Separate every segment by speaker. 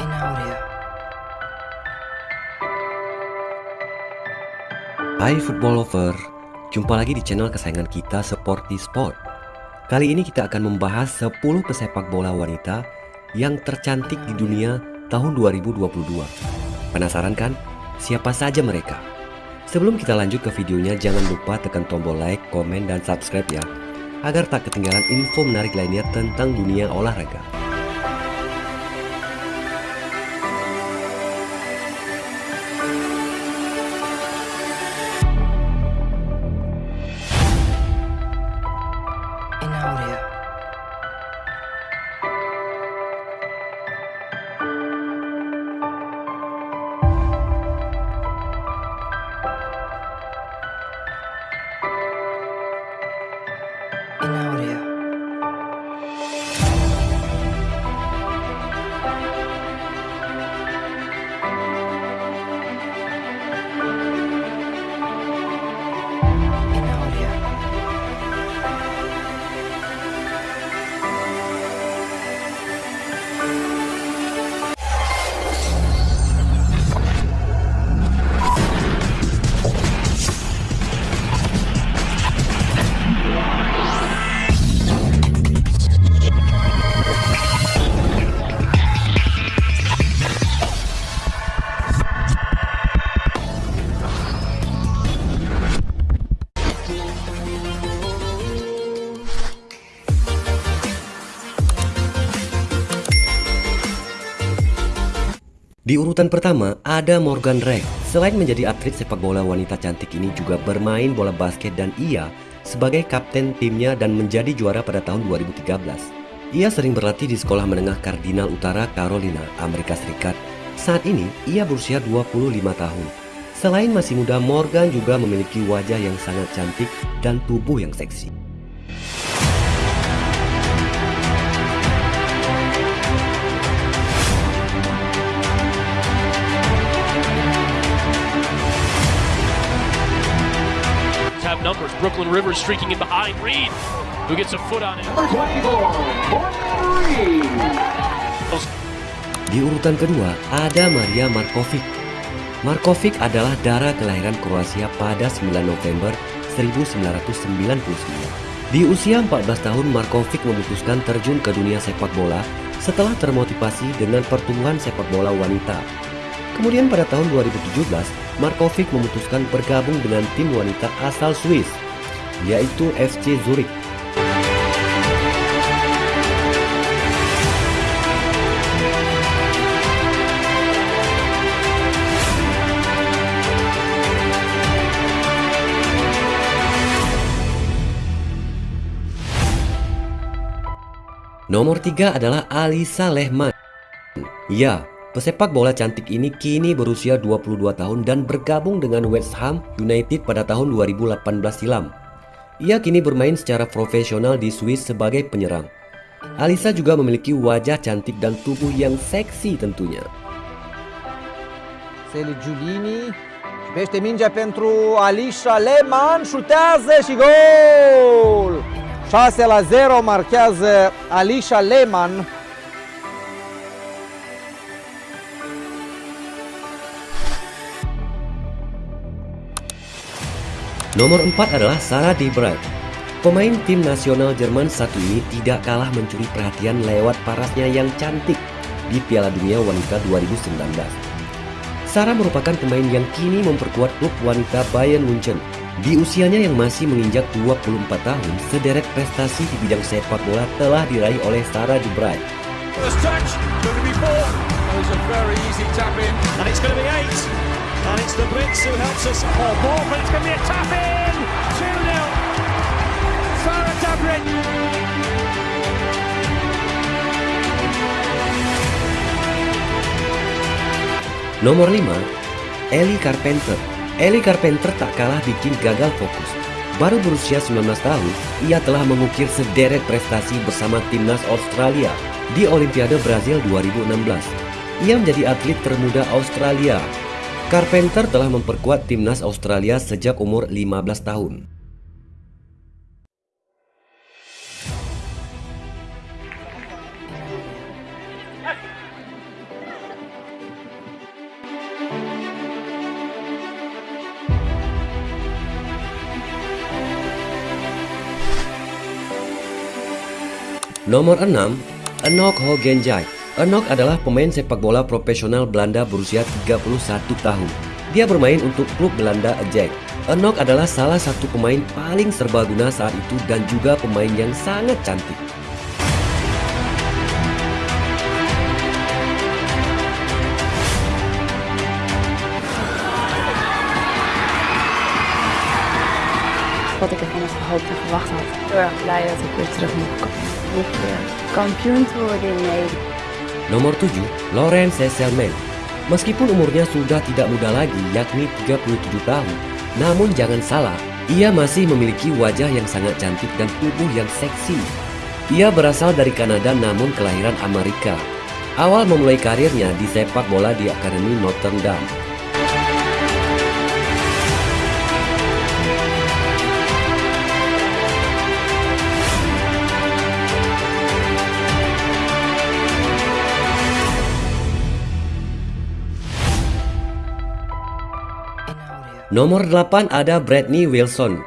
Speaker 1: in audio.
Speaker 2: Hai football lover, jumpa lagi di channel kesayangan kita Sporty Sport. Kali ini kita akan membahas 10 pesepak bola wanita yang tercantik di dunia tahun 2022. Penasaran kan? Siapa saja mereka? Sebelum kita lanjut ke videonya, jangan lupa tekan tombol like, komen, dan subscribe ya, agar tak ketinggalan info menarik lainnya tentang dunia olahraga. Di urutan pertama ada Morgan Reck. Selain menjadi atlet sepak bola wanita cantik ini juga bermain bola basket dan ia sebagai kapten timnya dan menjadi juara pada tahun 2013. Ia sering berlatih di sekolah menengah Kardinal Utara Carolina, Amerika Serikat. Saat ini ia berusia 25 tahun. Selain masih muda, Morgan juga memiliki wajah yang sangat cantik dan tubuh yang seksi.
Speaker 3: Have numbers. Brooklyn Rivers streaking in behind Reed, who gets a foot on it.
Speaker 2: Di urutan kedua ada Maria Markovic. Markovic adalah darah kelahiran Kroasia pada 9 November 1999. Di usia 14 tahun Markovic memutuskan terjun ke dunia sepak bola setelah termotivasi dengan pertumbuhan sepak bola wanita. Kemudian pada tahun 2017, Markovic memutuskan bergabung dengan tim wanita asal Swiss, yaitu FC Zurich. Nomor 3 adalah Alisa Lehmann. Ya, pesepak bola cantik ini kini berusia 22 tahun dan bergabung dengan West Ham United pada tahun 2018 silam. Ia kini bermain secara profesional di Swiss sebagai penyerang. Alisa juga memiliki wajah cantik dan tubuh yang seksi tentunya.
Speaker 4: Seli Giulini Cipește mingea pentru Alisha Lehmann Șutează și gol 6 la 0 marchează Alisha Lehmann
Speaker 2: Nomor 4 adalah Sarah De Vrij. Pemain tim nasional Jerman satu ini tidak kalah mencuri perhatian lewat parasnya yang cantik di Piala Dunia Wanita 2019. Sarah merupakan pemain yang kini memperkuat klub wanita Bayern Munchen. Di usianya yang masih menginjak 24 tahun, sederet prestasi di bidang sepak bola telah diraih oleh Sarah De
Speaker 3: touch, And it's the Brits who helps us. Oh, ball, but it's going to be a tap in. 2 0. Sarah Dabrin.
Speaker 2: Nomor 5, Ellie Carpenter. Ellie Carpenter tak kalah bikin gagal fokus. Baru berusia 19 tahun, ia telah mengukir sederet prestasi bersama timnas Australia di Olimpiade Brazil 2016. Ia menjadi atlet termuda Australia. Carpenter telah memperkuat timnas Australia sejak umur 15 tahun. Nomor 6, Enoch Hogenjai. Enok adalah pemain sepak bola profesional Belanda berusia 31 tahun. Dia bermain untuk klub Belanda Ajax. Enok adalah salah satu pemain paling serbaguna saat itu dan juga pemain yang sangat cantik.
Speaker 1: wat ik ervan had gehoopt en verwacht had. Heel erg blij dat ik weer terug moet komen. Niet weer kampioen te worden in Nederland.
Speaker 2: Nomor 7, Laurent Sesselman. Meskipun umurnya sudah tidak muda lagi, yakni 37 tahun, namun jangan salah, ia masih memiliki wajah yang sangat cantik dan tubuh yang seksi. Ia berasal dari Kanada namun kelahiran Amerika. Awal memulai karirnya di sepak bola di Akademi Notre Dame. Nomor 8 ada Bradley Wilson.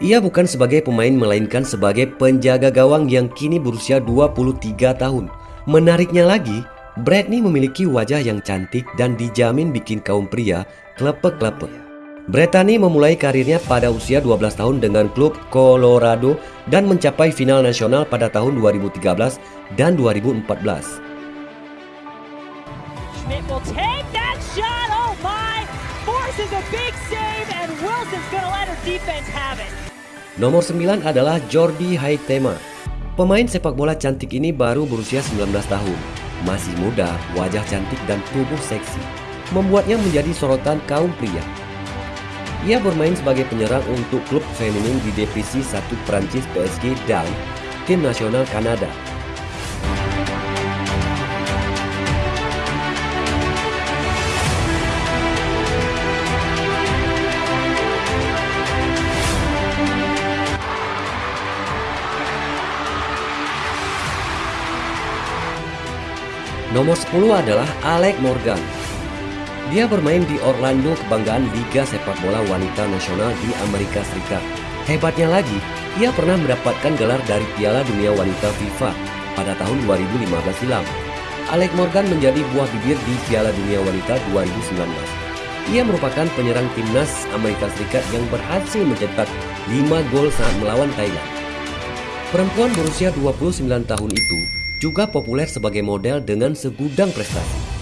Speaker 2: Ia bukan sebagai pemain melainkan sebagai penjaga gawang yang kini berusia 23 tahun. Menariknya lagi, Bradley memiliki wajah yang cantik dan dijamin bikin kaum pria klepek-klepek. Bretani memulai karirnya pada usia 12 tahun dengan klub Colorado dan mencapai final nasional pada tahun 2013 dan 2014.
Speaker 5: Schmidt will take that shot. Oh my! Forces a big
Speaker 2: Nomor 9 adalah Jordi Haitema. Pemain sepak bola cantik ini baru berusia 19 tahun. Masih muda, wajah cantik dan tubuh seksi. Membuatnya menjadi sorotan kaum pria. Ia bermain sebagai penyerang untuk klub feminin di divisi 1 Prancis PSG dan tim nasional Kanada. Nomor 10 adalah Alec Morgan. Dia bermain di Orlando kebanggaan Liga Sepak Bola Wanita Nasional di Amerika Serikat. Hebatnya lagi, ia pernah mendapatkan gelar dari Piala Dunia Wanita FIFA pada tahun 2015 silam. Alec Morgan menjadi buah bibir di Piala Dunia Wanita 2019. Ia merupakan penyerang timnas Amerika Serikat yang berhasil mencetak 5 gol saat melawan Thailand. Perempuan berusia 29 tahun itu juga populer sebagai model dengan segudang prestasi.